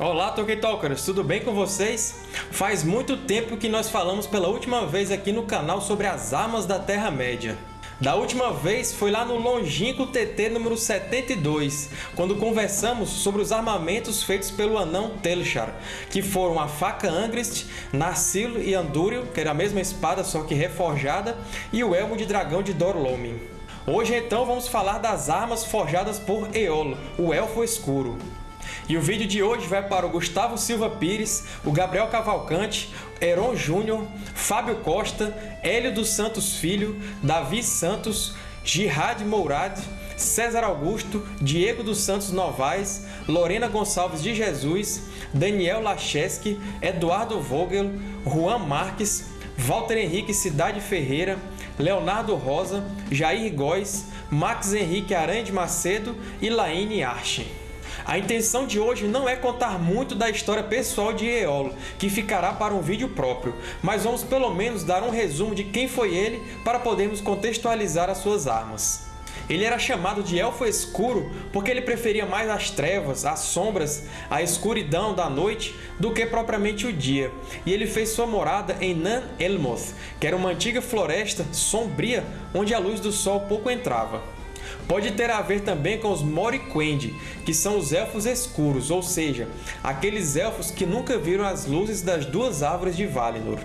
Olá, Tolkien Talkers! Tudo bem com vocês? Faz muito tempo que nós falamos pela última vez aqui no canal sobre as armas da Terra-média. Da última vez foi lá no longínquo TT número 72, quando conversamos sobre os armamentos feitos pelo anão Telchar, que foram a faca Angrist, Narsil e Andúril, que era a mesma espada só que reforjada, e o elmo de dragão de Dorlomin. Hoje então vamos falar das armas forjadas por Eolo, o Elfo Escuro. E o vídeo de hoje vai para o Gustavo Silva Pires, o Gabriel Cavalcante, Heron Júnior, Fábio Costa, Hélio dos Santos Filho, Davi Santos, Girard Mourad, César Augusto, Diego dos Santos Novaes, Lorena Gonçalves de Jesus, Daniel Lacheski, Eduardo Vogel, Juan Marques, Walter Henrique Cidade Ferreira, Leonardo Rosa, Jair Góes, Max Henrique Aranha de Macedo e Laine Arche. A intenção de hoje não é contar muito da história pessoal de Eolo, que ficará para um vídeo próprio, mas vamos pelo menos dar um resumo de quem foi ele para podermos contextualizar as suas armas. Ele era chamado de Elfo Escuro porque ele preferia mais as trevas, as sombras, a escuridão da noite do que propriamente o dia, e ele fez sua morada em Nan Elmoth, que era uma antiga floresta sombria onde a luz do sol pouco entrava. Pode ter a ver também com os Moriquendi, que são os Elfos Escuros, ou seja, aqueles Elfos que nunca viram as luzes das duas árvores de Valinor.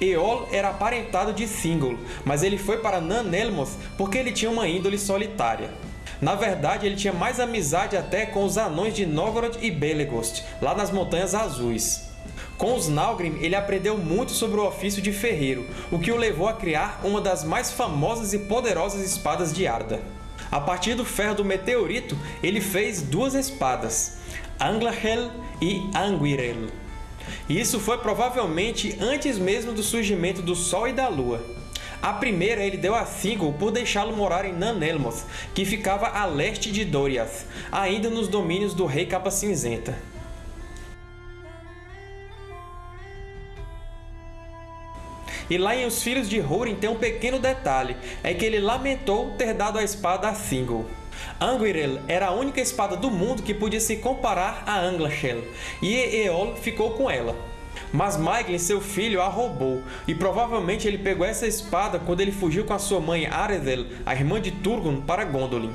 Eol era aparentado de Thingol, mas ele foi para Nan-Elmoth porque ele tinha uma índole solitária. Na verdade, ele tinha mais amizade até com os Anões de Novgorod e Belegost, lá nas Montanhas Azuis. Com os Nalgrim, ele aprendeu muito sobre o ofício de ferreiro, o que o levou a criar uma das mais famosas e poderosas espadas de Arda. A partir do ferro do meteorito, ele fez duas espadas, Anglahel e Anguirel. Isso foi provavelmente antes mesmo do surgimento do Sol e da Lua. A primeira ele deu a Thingol por deixá-lo morar em Nan-Elmoth, que ficava a leste de Doriath, ainda nos domínios do Rei Capa Cinzenta. E lá em Os Filhos de Húrin tem um pequeno detalhe, é que ele lamentou ter dado a espada a Thingol. Anguirel era a única espada do mundo que podia se comparar a Anglachel, e Eol ficou com ela. Mas Maeglin, seu filho, a roubou, e provavelmente ele pegou essa espada quando ele fugiu com a sua mãe Aredel, a irmã de Turgon, para Gondolin.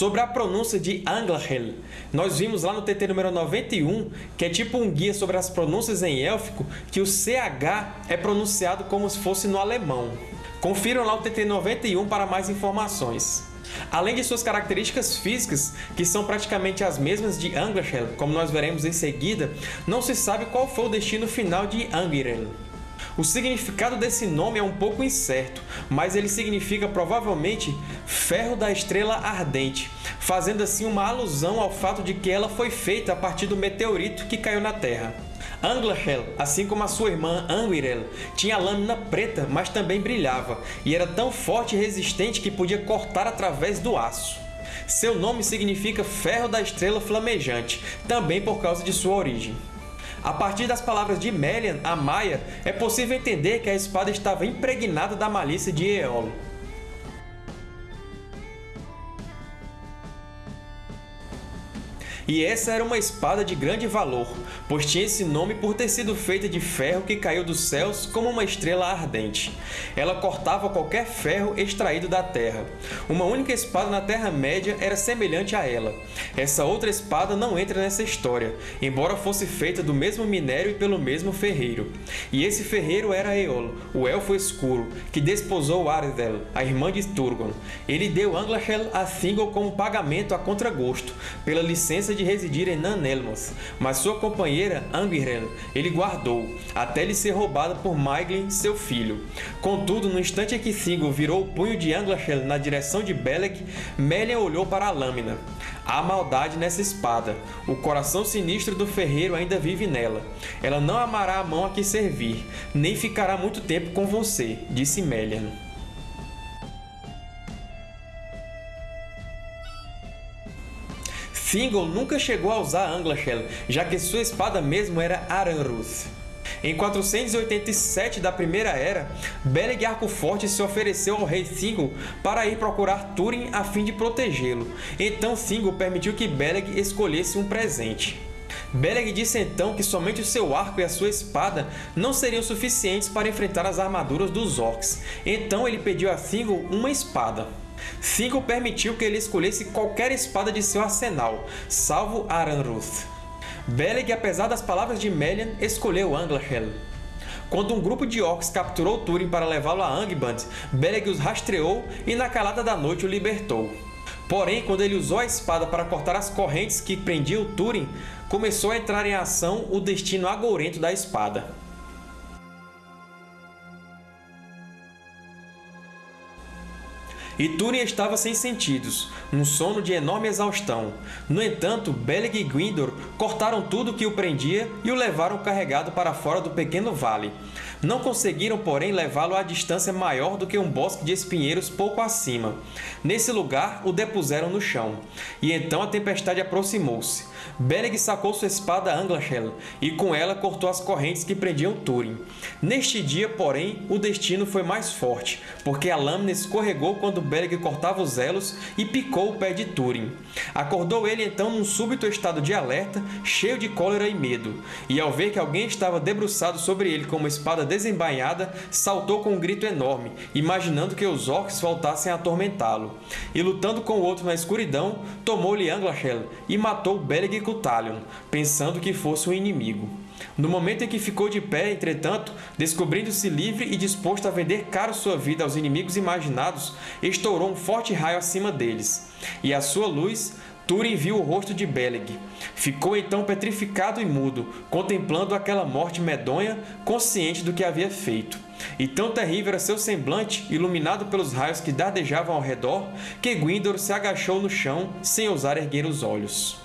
Sobre a pronúncia de Anglahel, nós vimos lá no TT número 91, que é tipo um guia sobre as pronúncias em élfico, que o CH é pronunciado como se fosse no alemão. Confiram lá o TT 91 para mais informações. Além de suas características físicas, que são praticamente as mesmas de Anglahel, como nós veremos em seguida, não se sabe qual foi o destino final de Angirel. O significado desse nome é um pouco incerto, mas ele significa provavelmente ferro da estrela ardente, fazendo assim uma alusão ao fato de que ela foi feita a partir do meteorito que caiu na Terra. Anglahel, assim como a sua irmã Anguirel, tinha lâmina preta, mas também brilhava, e era tão forte e resistente que podia cortar através do aço. Seu nome significa Ferro da Estrela Flamejante, também por causa de sua origem. A partir das palavras de Melian, a Maia, é possível entender que a espada estava impregnada da malícia de Eolo. E essa era uma espada de grande valor, pois tinha esse nome por ter sido feita de ferro que caiu dos céus como uma estrela ardente. Ela cortava qualquer ferro extraído da terra. Uma única espada na Terra-média era semelhante a ela. Essa outra espada não entra nessa história, embora fosse feita do mesmo minério e pelo mesmo ferreiro. E esse ferreiro era Eolo, o Elfo Escuro, que desposou Aredel, a irmã de Turgon. Ele deu Anglahel a Thingol como pagamento a contragosto, pela licença de de residir em Nan-Elmoth, mas sua companheira Angbirel ele guardou, até lhe ser roubada por Maeglin, seu filho. Contudo, no instante em que Thingol virou o punho de Anglachel na direção de Belek, Melian olhou para a lâmina. Há maldade nessa espada. O coração sinistro do ferreiro ainda vive nela. Ela não amará a mão a que servir, nem ficará muito tempo com você, disse Melian. Thingol nunca chegou a usar Anglachel, já que sua espada mesmo era Aranruth. Em 487 da Primeira Era, Beleg Arco-Forte se ofereceu ao rei Thingol para ir procurar Túrin a fim de protegê-lo, então Thingol permitiu que Beleg escolhesse um presente. Beleg disse então que somente o seu arco e a sua espada não seriam suficientes para enfrentar as armaduras dos Orcs, então ele pediu a Thingol uma espada. Thingol permitiu que ele escolhesse qualquer espada de seu arsenal, salvo Aranruth. Beleg, apesar das palavras de Melian, escolheu Anglachel. Quando um grupo de orcs capturou Túrin para levá-lo a Angband, Beleg os rastreou e na calada da noite o libertou. Porém, quando ele usou a espada para cortar as correntes que prendiam Túrin, começou a entrar em ação o destino agourento da espada. E Túrin estava sem sentidos, num sono de enorme exaustão. No entanto, Beleg e Gwyndor cortaram tudo que o prendia e o levaram carregado para fora do pequeno vale. Não conseguiram, porém, levá-lo a distância maior do que um bosque de espinheiros pouco acima. Nesse lugar, o depuseram no chão. E então a tempestade aproximou-se. Beleg sacou sua espada Anglachel, e com ela cortou as correntes que prendiam Túrin. Neste dia, porém, o destino foi mais forte, porque a lâmina escorregou quando Beleg cortava os elos e picou o pé de Túrin. Acordou ele então num súbito estado de alerta, cheio de cólera e medo, e ao ver que alguém estava debruçado sobre ele com uma espada desembainhada, saltou com um grito enorme, imaginando que os orcs voltassem a atormentá-lo. E lutando com o outro na escuridão, tomou-lhe Anglachel e matou Beleg com Talion, pensando que fosse um inimigo. No momento em que ficou de pé, entretanto, descobrindo-se livre e disposto a vender caro sua vida aos inimigos imaginados, estourou um forte raio acima deles. E à sua luz, Túrin viu o rosto de Beleg. Ficou então petrificado e mudo, contemplando aquela morte medonha, consciente do que havia feito. E tão terrível era seu semblante, iluminado pelos raios que dardejavam ao redor, que Gwyndor se agachou no chão, sem ousar erguer os olhos.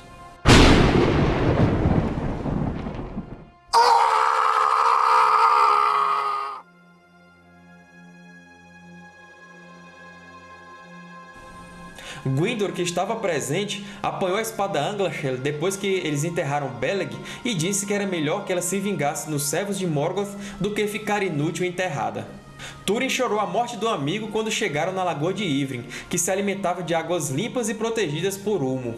Gwyndor, que estava presente, apanhou a espada Anglachel depois que eles enterraram Beleg e disse que era melhor que ela se vingasse nos servos de Morgoth do que ficar inútil enterrada. Túrin chorou a morte do amigo quando chegaram na Lagoa de Ivrin, que se alimentava de águas limpas e protegidas por Ulmo.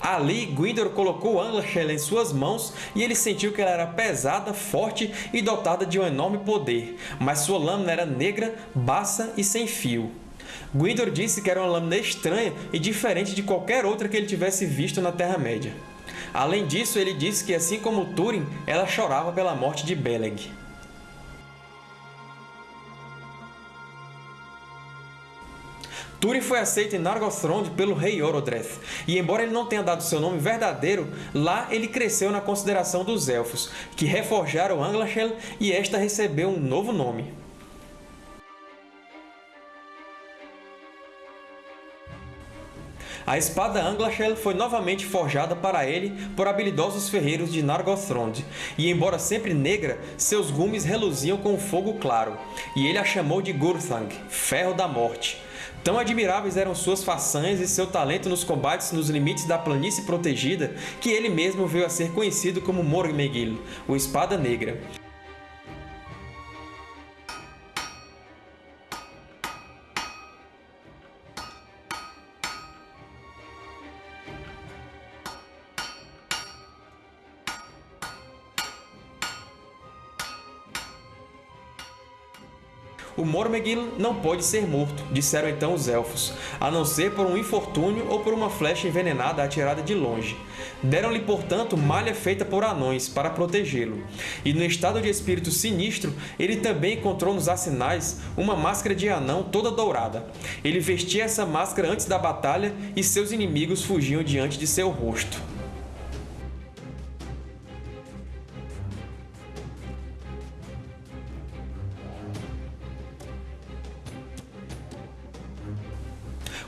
Ali, Gwyndor colocou Anglachel em suas mãos e ele sentiu que ela era pesada, forte e dotada de um enorme poder, mas sua lâmina era negra, baça e sem fio. Gwyndor disse que era uma lâmina estranha e diferente de qualquer outra que ele tivesse visto na Terra-média. Além disso, ele disse que, assim como Túrin, ela chorava pela morte de Beleg. Túrin foi aceito em Nargothrond pelo rei Orodreth, e embora ele não tenha dado seu nome verdadeiro, lá ele cresceu na consideração dos Elfos, que reforjaram Anglachel e esta recebeu um novo nome. A espada Anglachel foi novamente forjada para ele por habilidosos ferreiros de Nargothrond, e embora sempre negra, seus gumes reluziam com fogo claro, e ele a chamou de Gurthang, Ferro da Morte. Tão admiráveis eram suas façanhas e seu talento nos combates nos limites da planície protegida que ele mesmo veio a ser conhecido como Mormegil, o Espada Negra. O Mormegil não pode ser morto, disseram então os Elfos, a não ser por um infortúnio ou por uma flecha envenenada atirada de longe. Deram-lhe, portanto, malha feita por anões, para protegê-lo. E no estado de espírito sinistro, ele também encontrou nos arsenais uma máscara de anão toda dourada. Ele vestia essa máscara antes da batalha e seus inimigos fugiam diante de seu rosto.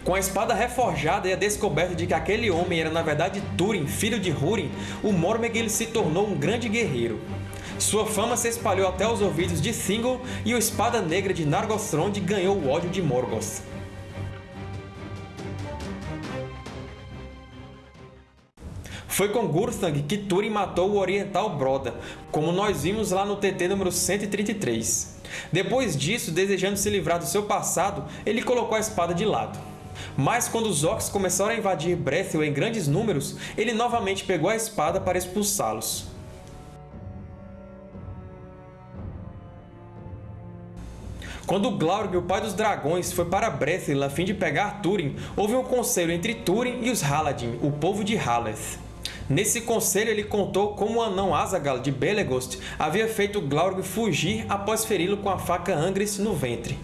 Com a espada reforjada e a descoberta de que aquele homem era na verdade Túrin, filho de Húrin, o Mormegil se tornou um grande guerreiro. Sua fama se espalhou até os ouvidos de Thingol e o Espada Negra de Nargothrond ganhou o ódio de Morgoth. Foi com Gurthang que Túrin matou o Oriental Broda, como nós vimos lá no TT número 133. Depois disso, desejando se livrar do seu passado, ele colocou a espada de lado. Mas quando os Orcs começaram a invadir Brethil em grandes números, ele novamente pegou a espada para expulsá-los. Quando Glaurg, o pai dos dragões, foi para Brethil a fim de pegar Túrin, houve um conselho entre Túrin e os Haladin, o povo de Haleth. Nesse conselho, ele contou como o anão Azagal de Belegost havia feito Glaurg fugir após feri-lo com a faca Angris no ventre.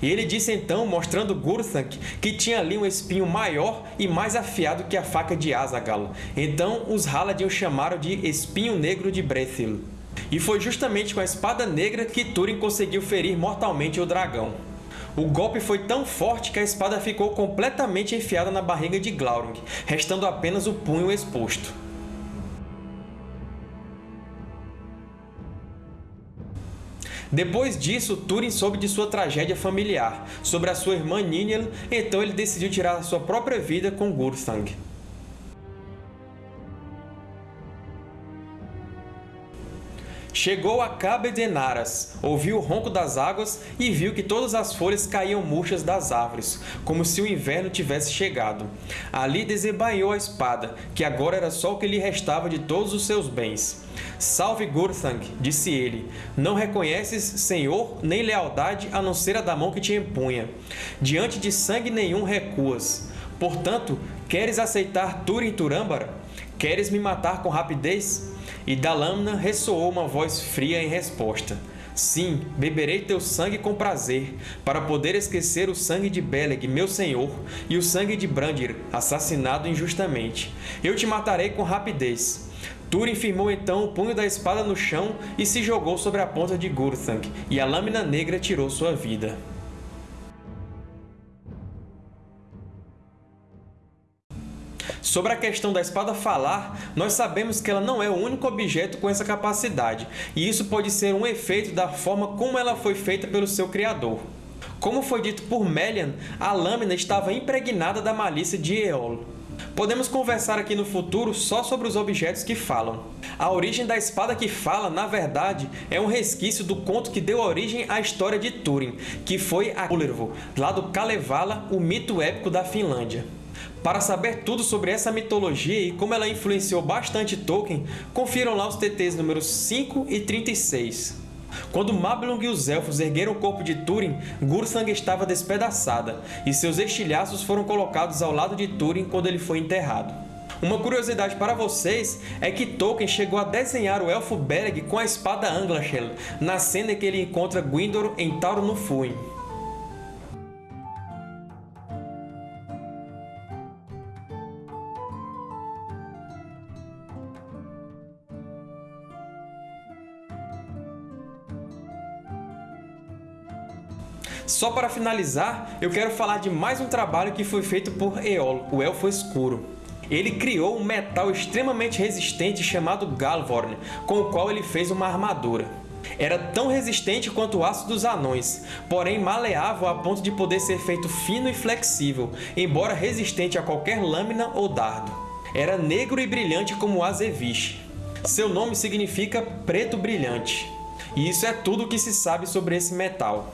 E ele disse então, mostrando Gurthank, que tinha ali um espinho maior e mais afiado que a faca de Azagal. Então os Haladin o chamaram de Espinho Negro de Brethil. E foi justamente com a espada negra que Túrin conseguiu ferir mortalmente o dragão. O golpe foi tão forte que a espada ficou completamente enfiada na barriga de Glaurung, restando apenas o punho exposto. Depois disso, Túrin soube de sua tragédia familiar, sobre a sua irmã Ninel, então ele decidiu tirar a sua própria vida com Gurthang. Chegou a Cabe de Naras, ouviu o ronco das águas e viu que todas as folhas caíam murchas das árvores, como se o inverno tivesse chegado. Ali desembainhou a espada, que agora era só o que lhe restava de todos os seus bens. Salve Gurthang, disse ele, não reconheces senhor nem lealdade a não ser a da mão que te empunha. Diante de sangue nenhum recuas. Portanto, queres aceitar Turin Turâmbara? Queres me matar com rapidez? E da lâmina ressoou uma voz fria em resposta. Sim, beberei teu sangue com prazer, para poder esquecer o sangue de Beleg, meu senhor, e o sangue de Brandir, assassinado injustamente. Eu te matarei com rapidez. Túrin firmou então o punho da espada no chão e se jogou sobre a ponta de Gurthang, e a lâmina negra tirou sua vida. Sobre a questão da espada falar, nós sabemos que ela não é o único objeto com essa capacidade, e isso pode ser um efeito da forma como ela foi feita pelo seu criador. Como foi dito por Melian, a lâmina estava impregnada da malícia de Eol. Podemos conversar aqui no futuro só sobre os objetos que falam. A origem da espada que fala, na verdade, é um resquício do conto que deu origem à história de Túrin, que foi a Kullervo, lá do Kalevala, o mito épico da Finlândia. Para saber tudo sobre essa mitologia e como ela influenciou bastante Tolkien, confiram lá os TTs números 5 e 36. Quando Mablung e os Elfos ergueram o corpo de Túrin, Gurthang estava despedaçada, e seus estilhaços foram colocados ao lado de Túrin quando ele foi enterrado. Uma curiosidade para vocês é que Tolkien chegou a desenhar o Elfo Beren com a espada Anglachel, na cena em que ele encontra Gwyndor em Tauro no Fuin. Só para finalizar, eu quero falar de mais um trabalho que foi feito por Eol, o Elfo Escuro. Ele criou um metal extremamente resistente chamado Galvorn, com o qual ele fez uma armadura. Era tão resistente quanto o aço dos anões, porém maleável a ponto de poder ser feito fino e flexível, embora resistente a qualquer lâmina ou dardo. Era negro e brilhante como o Azeviche. Seu nome significa preto brilhante. E isso é tudo o que se sabe sobre esse metal.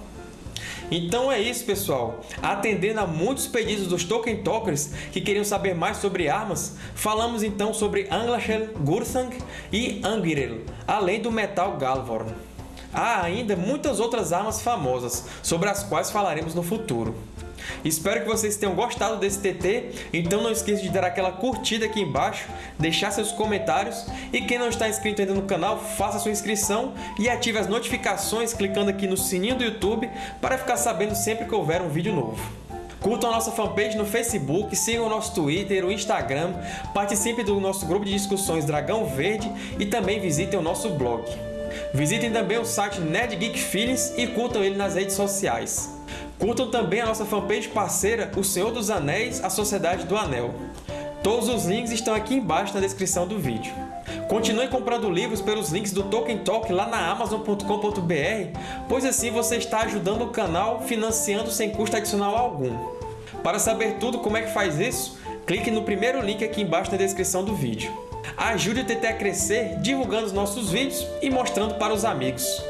Então é isso, pessoal. Atendendo a muitos pedidos dos Tolkien Talkers que queriam saber mais sobre armas, falamos então sobre Anglachel, Gurthang e Angirel, além do metal Galvorn. Há ainda muitas outras armas famosas, sobre as quais falaremos no futuro. Espero que vocês tenham gostado desse TT, então não esqueça de dar aquela curtida aqui embaixo, deixar seus comentários e quem não está inscrito ainda no canal, faça sua inscrição e ative as notificações clicando aqui no sininho do YouTube para ficar sabendo sempre que houver um vídeo novo. Curtam a nossa fanpage no Facebook, sigam o nosso Twitter, o Instagram, participem do nosso grupo de discussões Dragão Verde e também visitem o nosso blog. Visitem também o site Nerd Geek Feelings e curtam ele nas redes sociais. Curtam também a nossa fanpage parceira O Senhor dos Anéis, a Sociedade do Anel. Todos os links estão aqui embaixo na descrição do vídeo. Continue comprando livros pelos links do Tolkien Talk lá na Amazon.com.br, pois assim você está ajudando o canal financiando sem custo adicional algum. Para saber tudo como é que faz isso, clique no primeiro link aqui embaixo na descrição do vídeo. Ajude o TT a crescer divulgando os nossos vídeos e mostrando para os amigos.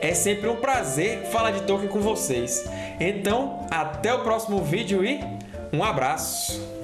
É sempre um prazer falar de Tolkien com vocês. Então, até o próximo vídeo e um abraço!